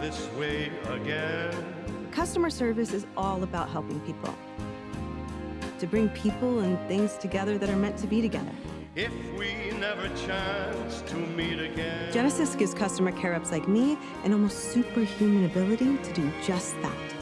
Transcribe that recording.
this way again. Customer service is all about helping people. To bring people and things together that are meant to be together. If we never chance to meet again. Genesis gives customer care reps like me an almost superhuman ability to do just that.